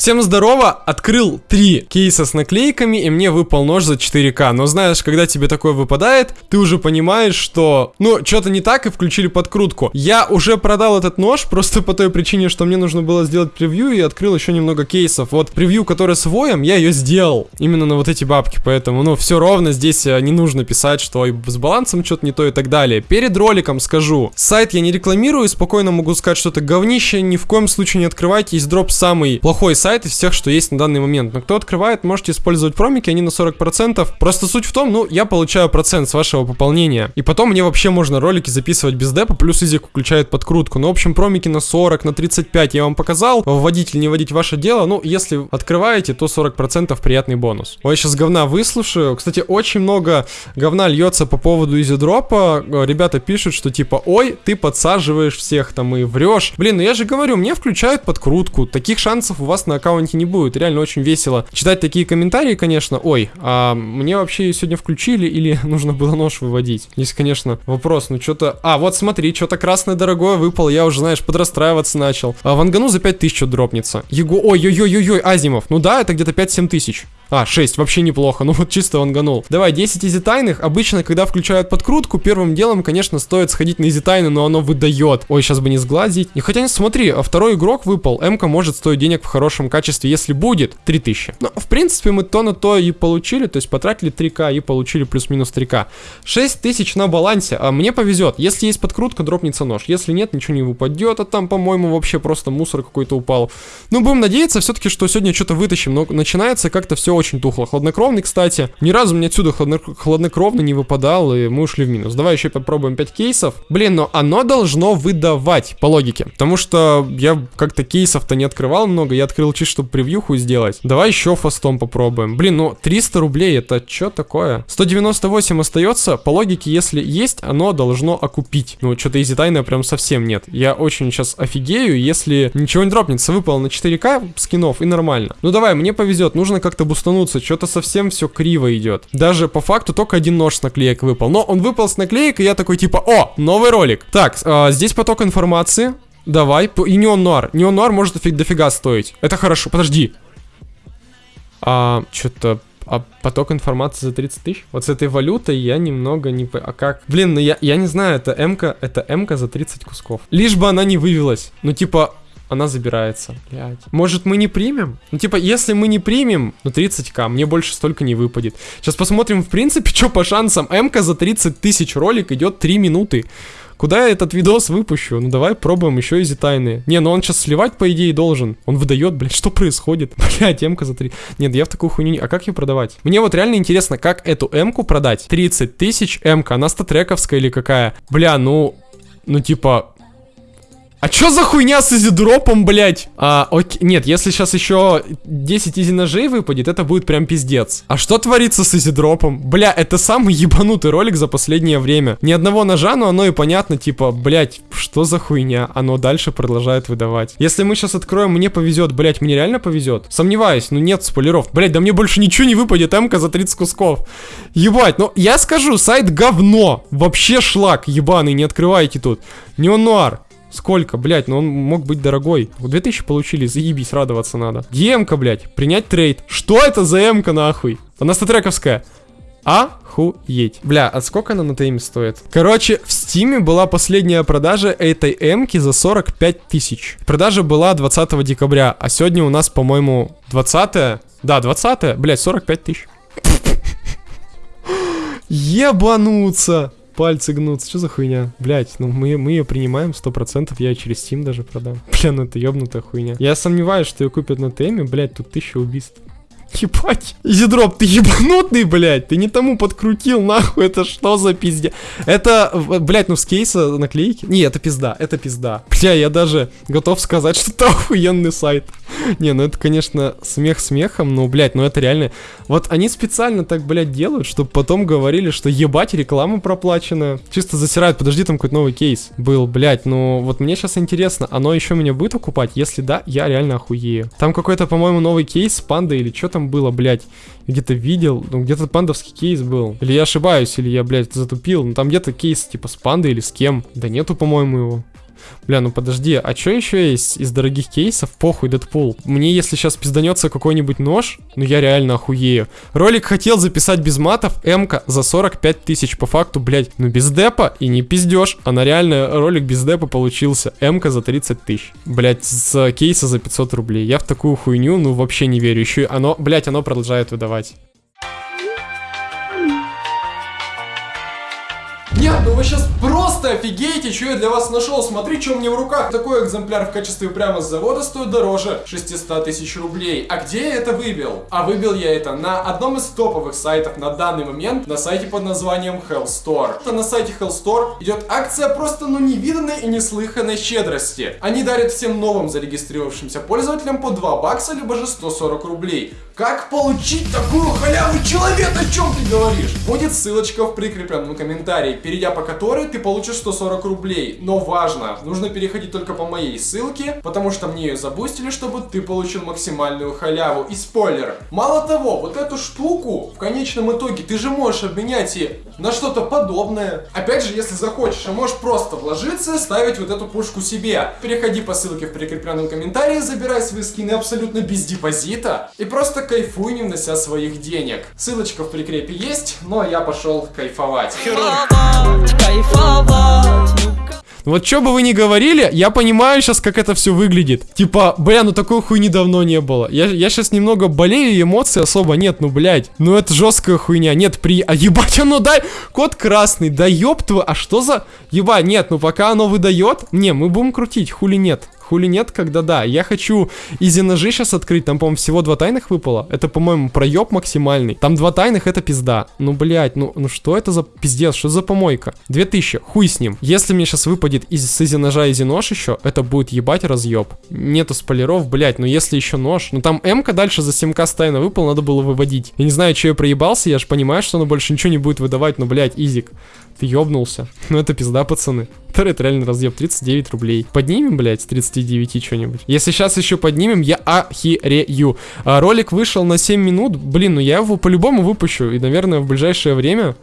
Всем здорово, открыл три кейса с наклейками, и мне выпал нож за 4К. Но знаешь, когда тебе такое выпадает, ты уже понимаешь, что, ну, что-то не так, и включили подкрутку. Я уже продал этот нож, просто по той причине, что мне нужно было сделать превью, и открыл еще немного кейсов. Вот превью, которая с воем, я ее сделал. Именно на вот эти бабки, поэтому, ну, все ровно, здесь э, не нужно писать, что с балансом что-то не то и так далее. Перед роликом скажу, сайт я не рекламирую, спокойно могу сказать, что это говнище, ни в коем случае не открывайте, есть дроп самый плохой сайт, сайт из всех, что есть на данный момент. Но кто открывает, можете использовать промики, они на 40%. Просто суть в том, ну, я получаю процент с вашего пополнения. И потом мне вообще можно ролики записывать без депа, плюс Изик включает подкрутку. Ну, в общем, промики на 40, на 35 я вам показал. Вводить или не вводить ваше дело. Ну, если открываете, то 40% приятный бонус. Ой, сейчас говна выслушаю. Кстати, очень много говна льется по поводу изидропа. Ребята пишут, что типа, ой, ты подсаживаешь всех там и врешь. Блин, ну я же говорю, мне включают подкрутку. Таких шансов у вас на аккаунте не будет. Реально очень весело читать такие комментарии, конечно. Ой, а мне вообще сегодня включили или нужно было нож выводить? Здесь, конечно, вопрос, ну что-то... А, вот смотри, что-то красное дорогое выпало, я уже, знаешь, подрастраиваться начал. А вангану за 5000 дропнется. Его... Ой-ой-ой-ой, Азимов. Ну да, это где-то 5-7 тысяч. А, 6, вообще неплохо, ну вот чисто ванганул. Давай, 10 изи тайных. Обычно, когда включают подкрутку, первым делом, конечно, стоит сходить на изи тайны, но оно выдает. Ой, сейчас бы не сглазить. И хотя, смотри, а второй игрок выпал. М-ка может стоить денег в хорошем качестве, если будет, 3000. Ну, в принципе, мы то на то и получили, то есть потратили 3к и получили плюс-минус 3к. 6000 на балансе, а мне повезет. Если есть подкрутка, дропнется нож. Если нет, ничего не выпадет, а там, по-моему, вообще просто мусор какой-то упал. Ну, будем надеяться все-таки, что сегодня что-то вытащим, но начинается как-то все очень тухло. Хладнокровный, кстати, ни разу мне отсюда хладно хладнокровно не выпадал, и мы ушли в минус. Давай еще попробуем 5 кейсов. Блин, но оно должно выдавать, по логике. Потому что я как-то кейсов-то не открывал много, я открыл чисто, чтобы превьюху сделать. Давай еще фастом попробуем. Блин, ну 300 рублей, это что такое? 198 остается, по логике, если есть, оно должно окупить. Ну, что-то изи тайна прям совсем нет. Я очень сейчас офигею, если ничего не дропнется. Выпал на 4к скинов и нормально. Ну давай, мне повезет, нужно как-то бустануться. Что-то совсем все криво идет. Даже по факту только один нож с наклеек выпал. Но он выпал с наклеек, и я такой типа, о, новый ролик. Так, э, здесь поток информации. Давай. И неон нуар. Неон нуар может дофиг, дофига стоить. Это хорошо. Подожди. А, что-то а поток информации за 30 тысяч? Вот с этой валютой я немного не... А как? Блин, ну я, я не знаю, это МК, это МК за 30 кусков. Лишь бы она не вывелась. Ну типа, она забирается. Блядь. Может мы не примем? Ну типа, если мы не примем, ну 30к, мне больше столько не выпадет. Сейчас посмотрим в принципе, что по шансам. МК за 30 тысяч ролик идет 3 минуты. Куда я этот видос выпущу? Ну давай пробуем еще easy тайный. Не, ну он сейчас сливать по идее должен. Он выдает, блядь, что происходит? Блядь, М-ка за 3. Нет, я в такую хуйню не... А как ее продавать? Мне вот реально интересно, как эту М-ку продать. 30 тысяч М-ка, она статрековская или какая? Бля, ну... Ну типа, а чё за хуйня с EasyDrop ом, блядь? А, окей, нет, если сейчас еще 10 easy ножей выпадет, это будет прям пиздец. А что творится с EasyDrop ом? Бля, это самый ебанутый ролик за последнее время. Ни одного ножа, но оно и понятно, типа, блядь, что за хуйня? Оно дальше продолжает выдавать. Если мы сейчас откроем, мне повезет, блядь, мне реально повезет? Сомневаюсь, ну нет спойлеров. Блядь, да мне больше ничего не выпадет, МК за 30 кусков. Ебать, ну я скажу, сайт говно. Вообще шлак ебаный, не открывайте тут. Neo-Noir. Сколько, блядь, ну он мог быть дорогой. 2000 получили, заебись, радоваться надо. Эмка, блядь, принять трейд. Что это за эмка, нахуй? Она статрековская. Охуеть. Бля, а сколько она на Steam е стоит? Короче, в Steam е была последняя продажа этой эмки за 45 тысяч. Продажа была 20 декабря, а сегодня у нас, по-моему, 20 -е? Да, 20 -е. Блядь, 45 тысяч. Ебануться пальцы гнутся. Что за хуйня? Блять, ну мы, мы ее принимаем 100%, я через Steam даже продам. Бля, ну это ёбнутая хуйня. Я сомневаюсь, что ее купят на теме, блять, тут тысяча убийств. Ебать. Изидроп, ты ебанутый, блядь. Ты не тому подкрутил, нахуй. Это что за пиздец? Это, блядь, ну с кейса наклейки? Не, это пизда, это пизда. Бля, я даже готов сказать, что это охуенный сайт. Не, ну это, конечно, смех смехом, но, блядь, ну это реально... Вот они специально так, блядь, делают, чтобы потом говорили, что ебать, реклама проплаченная. Чисто засирают, подожди, там какой-то новый кейс был, блядь, ну вот мне сейчас интересно, оно еще меня будет окупать? Если да, я реально охуею. Там какой-то, по-моему, новый кейс с пандой или что там было, блядь. Где-то видел, ну где-то пандовский кейс был. Или я ошибаюсь, или я, блядь, затупил. Ну там где-то кейс типа с пандой или с кем. Да нету, по-моему, его. Бля, ну подожди, а что еще есть из дорогих кейсов? Похуй, Дэдпул. Мне если сейчас пизданется какой-нибудь нож, ну я реально охуею. Ролик хотел записать без матов, МК за 45 тысяч. По факту, блядь, ну без депа и не пиздешь. А на реально ролик без депа получился. МК за 30 тысяч. Блядь, с кейса за 500 рублей. Я в такую хуйню, ну вообще не верю. Еще оно, блядь, оно продолжает выдавать. Нет, ну вы сейчас просто офигеете, что я для вас нашел. Смотри, что меня в руках. Такой экземпляр в качестве прямо с завода стоит дороже 600 тысяч рублей. А где я это выбил? А выбил я это на одном из топовых сайтов на данный момент, на сайте под названием Hell Store. На сайте Hell Store идет акция просто ну невиданной и неслыханной щедрости. Они дарят всем новым зарегистрировавшимся пользователям по 2 бакса, либо же 140 рублей. Как получить такую халяву, человек, о чем ты говоришь? Будет ссылочка в прикрепленном комментарии, перейдя по которой ты получишь 140 рублей. Но важно, нужно переходить только по моей ссылке, потому что мне ее забустили, чтобы ты получил максимальную халяву. И спойлер, мало того, вот эту штуку в конечном итоге ты же можешь обменять и на что-то подобное. Опять же, если захочешь, а можешь просто вложиться ставить вот эту пушку себе. Переходи по ссылке в прикрепленном комментарии, забирай свои скины абсолютно без депозита и просто кайфуй, не внося своих денег. Ссылочка в прикрепе есть, но я пошел кайфовать. Вот что бы вы ни говорили, я понимаю сейчас, как это все выглядит. Типа, бля, ну такой хуйни давно не было. Я, я сейчас немного болею, эмоций особо нет, ну, блядь. Ну, это жесткая хуйня. Нет, при... А ебать, оно дай... Код красный, да ёб твою, а что за... Ебать, нет, ну пока оно выдает... Не, мы будем крутить, хули нет. Хули нет, когда да. Я хочу easy ножи сейчас открыть. Там, по-моему, всего два тайных выпало. Это, по-моему, проеб максимальный. Там два тайных, это пизда. Ну, блядь, ну, ну что это за пиздец? Что за помойка? 2000, хуй с ним. Если мне сейчас выпадет из, с easy ножа easy нож еще, это будет ебать разъеб. Нету спойлеров, блядь, но если еще нож. Ну там м дальше за 7к с тайного выпал, надо было выводить. Я не знаю, что я проебался, я же понимаю, что оно больше ничего не будет выдавать, но, блядь, изик. Ты ёбнулся. Ну это пизда, пацаны. Это реально разъеб 39 рублей. Поднимем, блядь, с 39 что-нибудь. Если сейчас еще поднимем, я охерею. А, ролик вышел на 7 минут. Блин, ну я его по-любому выпущу. И, наверное, в ближайшее время...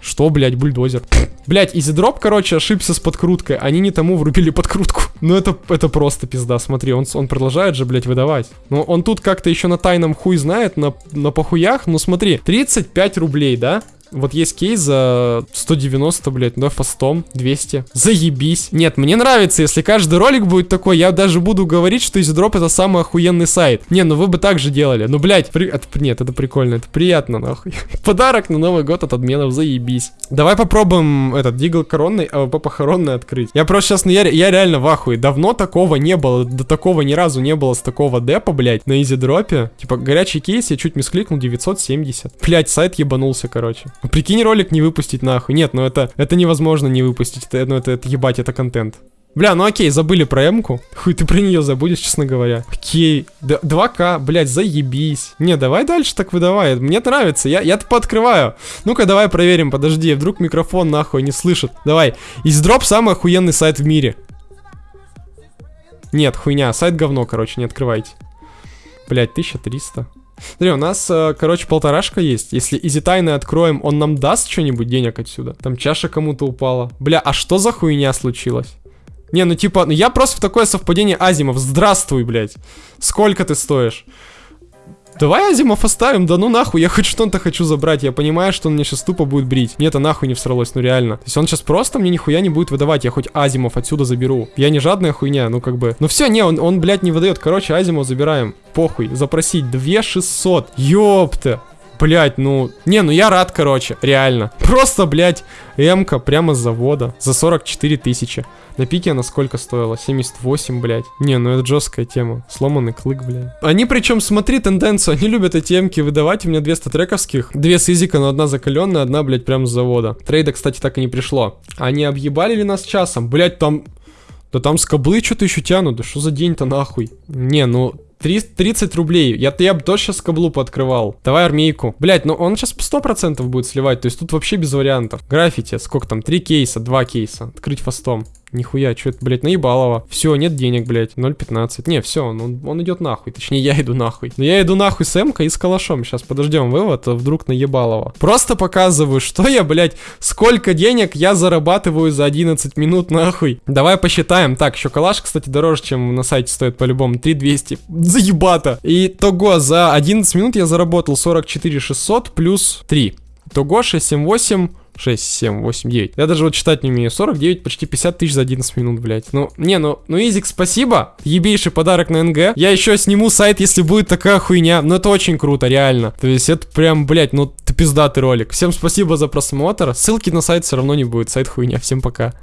Что, блядь, бульдозер? Блять, изидроп, короче, ошибся с подкруткой. Они не тому врубили подкрутку. Ну это, это просто пизда, смотри, он, он продолжает же, блядь, выдавать. Но он тут как-то еще на тайном хуй знает, на, на похуях. Ну смотри, 35 рублей, да? Вот есть кейс за 190, блядь, да, фастом, 200. Заебись. Нет, мне нравится, если каждый ролик будет такой, я даже буду говорить, что EasyDrop это самый охуенный сайт. Не, ну вы бы так же делали. Ну, блядь, при... это... нет, это прикольно, это приятно, нахуй. Подарок на Новый год от админов, заебись. Давай попробуем этот Deagle коронный, АВП похоронный открыть. Я просто сейчас, ну я, я реально в ахуе. Давно такого не было, до такого ни разу не было с такого депа, блядь, на EasyDrop е. Типа, горячий кейс, я чуть мискликнул, 970. Блядь, сайт ебанулся, короче. Ну, прикинь, ролик не выпустить нахуй. Нет, ну это, это невозможно не выпустить. Это, ну это, это ебать, это контент. Бля, ну окей, забыли про эмку. Хуй, ты про нее забудешь, честно говоря. Окей, 2К, блядь, заебись. Не, давай дальше так выдавай. Мне нравится, я, я-то пооткрываю. Ну-ка, давай проверим, подожди, вдруг микрофон нахуй не слышит. Давай, издроп самый охуенный сайт в мире. Нет, хуйня, сайт говно, короче, не открывайте. Блять, 1300. Смотри, у нас, э, короче, полторашка есть. Если изи тайны откроем, он нам даст что-нибудь денег отсюда? Там чаша кому-то упала. Бля, а что за хуйня случилась? Не, ну типа, ну я просто в такое совпадение Азимов. Здравствуй, блядь. Сколько ты стоишь? Давай Азимов оставим, да ну нахуй, я хоть что-то хочу забрать, я понимаю, что он мне сейчас тупо будет брить. Нет, это нахуй не всралось, ну реально. То есть он сейчас просто мне нихуя не будет выдавать, я хоть Азимов отсюда заберу. Я не жадная хуйня, ну как бы. Ну все, не, он, он блядь, не выдает. Короче, Азимов забираем. Похуй, запросить 2600. Ёпта. Блять, ну... Не, ну я рад, короче, реально. Просто, блять, М-ка прямо с завода. За 44 тысячи. На пике она сколько стоила? 78, блять. Не, ну это жесткая тема. Сломанный клык, блядь. Они причем, смотри тенденцию, они любят эти эмки выдавать. У меня две статрековских. Две с изика, но одна закаленная, одна, блять, прямо с завода. Трейда, кстати, так и не пришло. Они объебали ли нас часом? Блять, там... Да там скоблы что-то еще тянут. Да что за день-то нахуй? Не, ну 30 рублей. Я, я бы тоже сейчас каблу пооткрывал. Давай армейку. Блять, ну он сейчас 100% будет сливать. То есть тут вообще без вариантов. Граффити, сколько там? 3 кейса, 2 кейса. Открыть фастом. Нихуя, что это, блядь, наебалово. Все, нет денег, блядь, 0.15. Не, все, он, он идет нахуй. Точнее, я иду нахуй. Но я иду нахуй с Эмкой и с калашом. Сейчас подождем вывод, а вдруг наебалово. Просто показываю, что я, блядь, сколько денег я зарабатываю за 11 минут, нахуй. Давай посчитаем. Так, еще калаш, кстати, дороже, чем на сайте стоит по-любому. 3200. Заебато. И того, за 11 минут я заработал 44 600 плюс 3. Того 678 6, 7, 8, 9. Я даже вот читать не умею. 49, почти 50 тысяч за 11 минут, блядь. Ну, не, ну, ну, Изик, спасибо. Ебейший подарок на НГ. Я еще сниму сайт, если будет такая хуйня. Ну, это очень круто, реально. То есть, это прям, блядь, ну, ты пиздатый ролик. Всем спасибо за просмотр. Ссылки на сайт все равно не будет. Сайт хуйня. Всем пока.